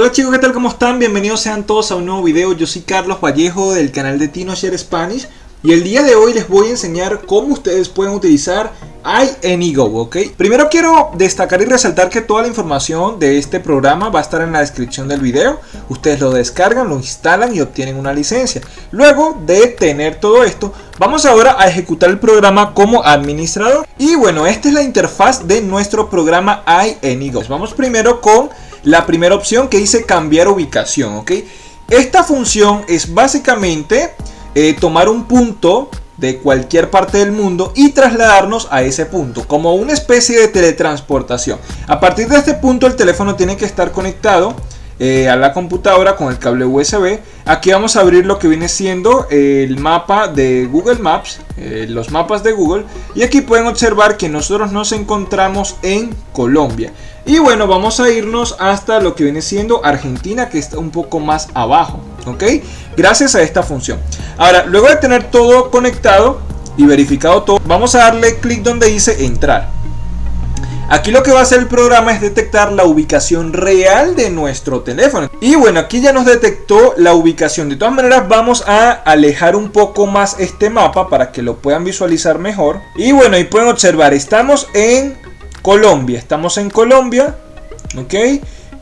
Hola chicos, ¿qué tal? ¿Cómo están? Bienvenidos sean todos a un nuevo video. Yo soy Carlos Vallejo del canal de TinoShare Spanish y el día de hoy les voy a enseñar cómo ustedes pueden utilizar iAnyGo, ¿ok? Primero quiero destacar y resaltar que toda la información de este programa va a estar en la descripción del video. Ustedes lo descargan, lo instalan y obtienen una licencia. Luego de tener todo esto, vamos ahora a ejecutar el programa como administrador. Y bueno, esta es la interfaz de nuestro programa iAnyGo. Vamos primero con la primera opción que dice cambiar ubicación, ¿ok? Esta función es básicamente eh, tomar un punto de cualquier parte del mundo y trasladarnos a ese punto, como una especie de teletransportación. A partir de este punto el teléfono tiene que estar conectado eh, a la computadora con el cable USB. Aquí vamos a abrir lo que viene siendo el mapa de Google Maps, eh, los mapas de Google. Y aquí pueden observar que nosotros nos encontramos en Colombia. Y bueno, vamos a irnos hasta lo que viene siendo Argentina, que está un poco más abajo. Gracias a esta función. Ahora, luego de tener todo conectado y verificado todo, vamos a darle clic donde dice entrar. Aquí lo que va a hacer el programa es detectar la ubicación real de nuestro teléfono. Y bueno, aquí ya nos detectó la ubicación. De todas maneras, vamos a alejar un poco más este mapa para que lo puedan visualizar mejor. Y bueno, ahí pueden observar, estamos en Colombia. Estamos en Colombia, ¿ok?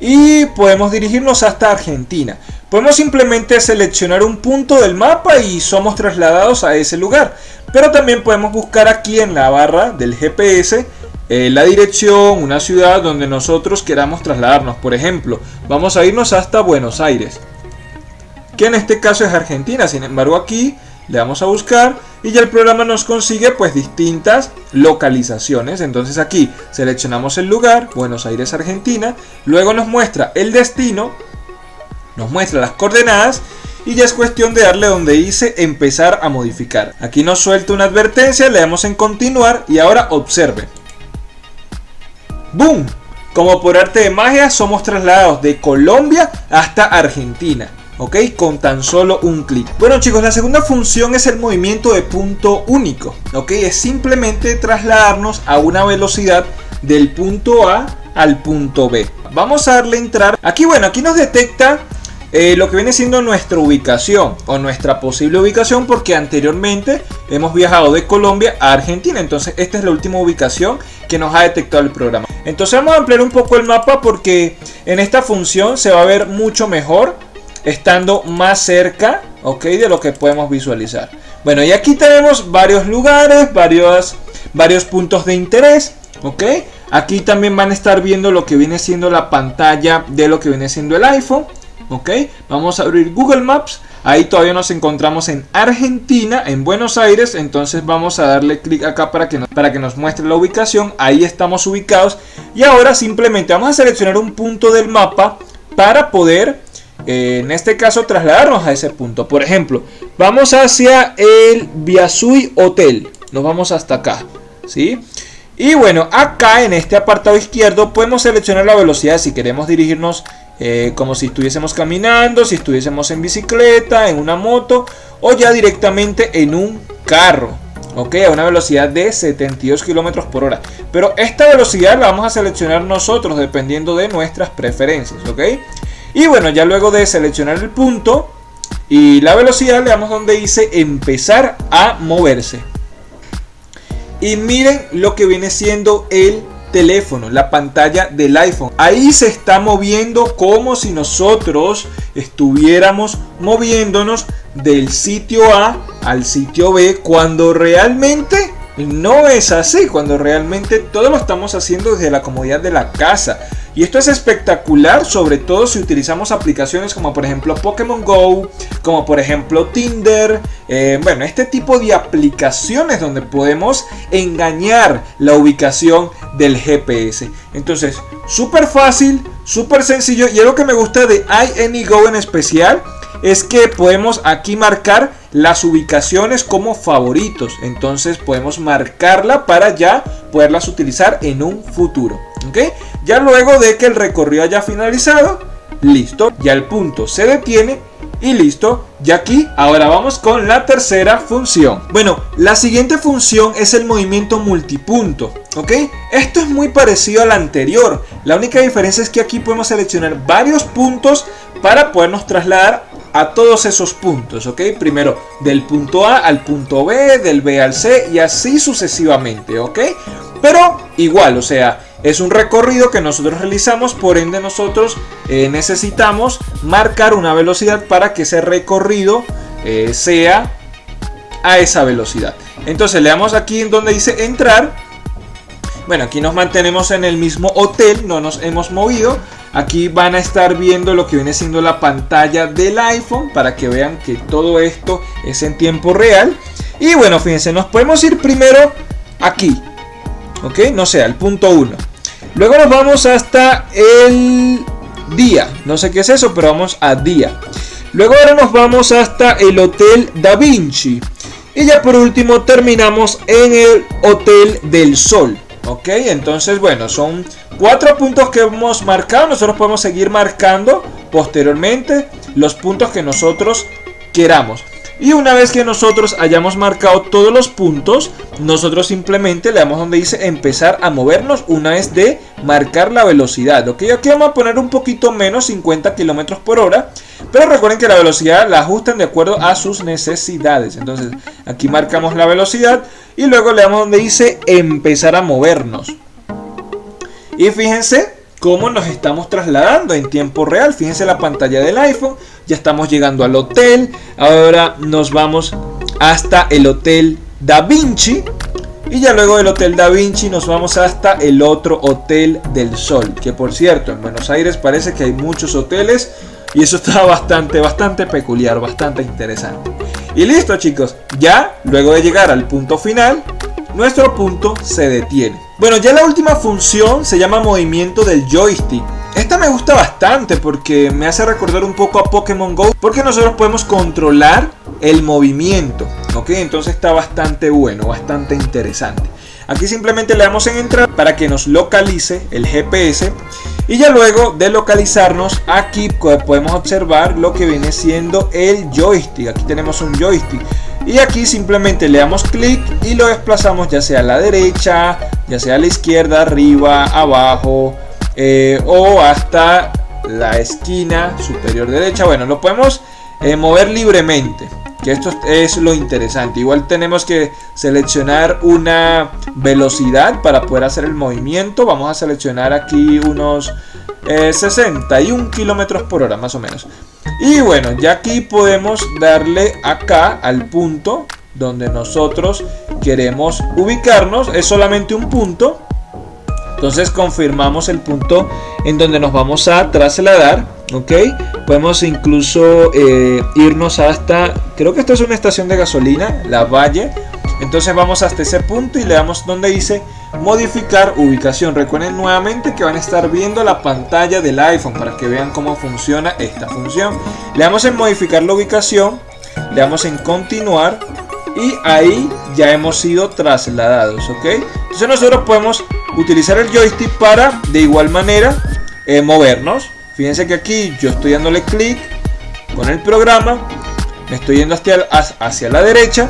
Y podemos dirigirnos hasta Argentina. Podemos simplemente seleccionar un punto del mapa y somos trasladados a ese lugar. Pero también podemos buscar aquí en la barra del GPS eh, la dirección, una ciudad donde nosotros queramos trasladarnos. Por ejemplo, vamos a irnos hasta Buenos Aires. Que en este caso es Argentina. Sin embargo aquí le damos a buscar y ya el programa nos consigue pues distintas localizaciones. Entonces aquí seleccionamos el lugar, Buenos Aires, Argentina, luego nos muestra el destino, nos muestra las coordenadas y ya es cuestión de darle donde dice empezar a modificar. Aquí nos suelta una advertencia, le damos en continuar y ahora observe. ¡Boom! Como por arte de magia somos trasladados de Colombia hasta Argentina. ¿ok? Con tan solo un clic. Bueno chicos, la segunda función es el movimiento de punto único, ¿ok? Es simplemente trasladarnos a una velocidad del punto A al punto B. Vamos a darle entrar. Aquí, bueno, aquí nos detecta eh, lo que viene siendo nuestra ubicación o nuestra posible ubicación porque anteriormente hemos viajado de Colombia a Argentina. Entonces esta es la última ubicación que nos ha detectado el programa. Entonces vamos a ampliar un poco el mapa porque en esta función se va a ver mucho mejor estando más cerca ok, de lo que podemos visualizar. Bueno, y aquí tenemos varios lugares, varios, varios puntos de interés. ok. Aquí también van a estar viendo lo que viene siendo la pantalla de lo que viene siendo el iPhone. Ok. Vamos a abrir Google Maps. Ahí todavía nos encontramos en Argentina, en Buenos Aires. Entonces vamos a darle clic acá para que, nos, para que nos muestre la ubicación. Ahí estamos ubicados. Y ahora simplemente vamos a seleccionar un punto del mapa para poder eh, en este caso trasladarnos a ese punto. Por ejemplo, vamos hacia el Biasui Hotel. Nos vamos hasta acá. ¿sí? Y bueno, acá en este apartado izquierdo podemos seleccionar la velocidad si queremos dirigirnos eh, como si estuviésemos caminando, si estuviésemos en bicicleta, en una moto o ya directamente en un carro. Ok, a una velocidad de 72 km por hora. Pero esta velocidad la vamos a seleccionar nosotros dependiendo de nuestras preferencias. Ok. Y bueno, ya luego de seleccionar el punto y la velocidad, le damos donde dice empezar a moverse. Y miren lo que viene siendo el teléfono, la pantalla del iPhone. Ahí se está moviendo como si nosotros estuviéramos moviéndonos del sitio A al sitio B cuando realmente no es así, cuando realmente todo lo estamos haciendo desde la comodidad de la casa. Y esto es espectacular, sobre todo si utilizamos aplicaciones como por ejemplo Pokémon Go, como por ejemplo Tinder, eh, bueno, este tipo de aplicaciones donde podemos engañar la ubicación del GPS. Entonces, súper fácil, súper sencillo y algo que me gusta de iAnyGo en especial es que podemos aquí marcar las ubicaciones como favoritos. Entonces podemos marcarla para ya poderlas utilizar en un futuro. ¿ok? Ya luego de que el recorrido haya finalizado, listo, ya el punto se detiene y listo. Y aquí, ahora vamos con la tercera función. Bueno, la siguiente función es el movimiento multipunto, ¿ok? Esto es muy parecido al anterior. La única diferencia es que aquí podemos seleccionar varios puntos para podernos trasladar a todos esos puntos, ¿ok? Primero del punto A al punto B, del B al C y así sucesivamente, ¿ok? Pero igual, o sea, es un recorrido que nosotros realizamos, por ende nosotros eh, necesitamos marcar una velocidad para que ese recorrido eh, sea a esa velocidad. Entonces le damos aquí en donde dice entrar. Bueno, aquí nos mantenemos en el mismo hotel, no nos hemos movido. Aquí van a estar viendo lo que viene siendo la pantalla del iPhone para que vean que todo esto es en tiempo real. Y bueno, fíjense, nos podemos ir primero aquí, ¿ok? No sé, al punto 1. Luego nos vamos hasta el día. No sé qué es eso, pero vamos a día. Luego ahora nos vamos hasta el Hotel Da Vinci. Y ya por último terminamos en el Hotel del Sol. Ok, entonces bueno, son cuatro puntos que hemos marcado. Nosotros podemos seguir marcando posteriormente los puntos que nosotros queramos. Y una vez que nosotros hayamos marcado todos los puntos, nosotros simplemente le damos donde dice empezar a movernos una vez de marcar la velocidad. Ok, aquí vamos a poner un poquito menos, 50 kilómetros por hora. Pero recuerden que la velocidad la ajustan de acuerdo a sus necesidades. Entonces aquí marcamos la velocidad y luego le damos donde dice empezar a movernos. Y fíjense cómo nos estamos trasladando en tiempo real. Fíjense la pantalla del iPhone. Ya estamos llegando al hotel. Ahora nos vamos hasta el hotel Da Vinci. Y ya luego del Hotel Da Vinci nos vamos hasta el otro Hotel del Sol. Que por cierto, en Buenos Aires parece que hay muchos hoteles. Y eso está bastante, bastante peculiar, bastante interesante. Y listo chicos, ya luego de llegar al punto final, nuestro punto se detiene. Bueno, ya la última función se llama movimiento del joystick. Esta me gusta bastante porque me hace recordar un poco a Pokémon GO porque nosotros podemos controlar el movimiento, ¿ok? Entonces está bastante bueno, bastante interesante. Aquí simplemente le damos en entrar para que nos localice el GPS y ya luego de localizarnos aquí podemos observar lo que viene siendo el joystick. Aquí tenemos un joystick y aquí simplemente le damos clic y lo desplazamos ya sea a la derecha, ya sea a la izquierda, arriba, abajo eh, o hasta la esquina superior derecha. Bueno, lo podemos eh, mover libremente. Que esto es lo interesante. Igual tenemos que seleccionar una velocidad para poder hacer el movimiento. Vamos a seleccionar aquí unos 61 eh, kilómetros por hora más o menos. Y bueno, ya aquí podemos darle acá al punto donde nosotros queremos ubicarnos. Es solamente un punto. Entonces confirmamos el punto en donde nos vamos a trasladar. Ok, podemos incluso eh, irnos hasta, creo que esto es una estación de gasolina, La Valle. Entonces vamos hasta ese punto y le damos donde dice modificar ubicación. Recuerden nuevamente que van a estar viendo la pantalla del iPhone para que vean cómo funciona esta función. Le damos en modificar la ubicación, le damos en continuar y ahí ya hemos sido trasladados, ¿ok? Entonces nosotros podemos utilizar el joystick para de igual manera eh, movernos. Fíjense que aquí yo estoy dándole clic con el programa, me estoy yendo hacia, hacia la derecha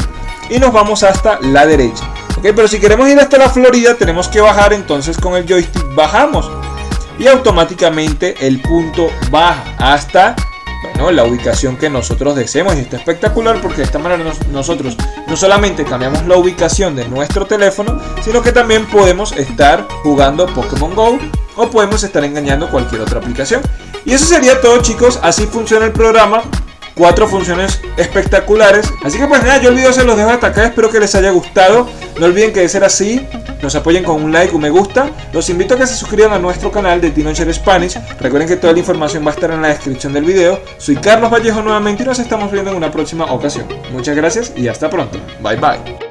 y nos vamos hasta la derecha. Ok, pero si queremos ir hasta la Florida tenemos que bajar, entonces con el joystick bajamos y automáticamente el punto baja hasta bueno, la ubicación que nosotros deseemos y está espectacular porque de esta manera nosotros no solamente cambiamos la ubicación de nuestro teléfono sino que también podemos estar jugando Pokémon GO o podemos estar engañando cualquier otra aplicación. Y eso sería todo chicos. Así funciona el programa cuatro funciones espectaculares. Así que pues nada, yo el video se los dejo hasta acá, espero que les haya gustado. No olviden que de ser así, nos apoyen con un like, un me gusta. Los invito a que se suscriban a nuestro canal de Teenager Spanish. Recuerden que toda la información va a estar en la descripción del video. Soy Carlos Vallejo nuevamente y nos estamos viendo en una próxima ocasión. Muchas gracias y hasta pronto. Bye bye.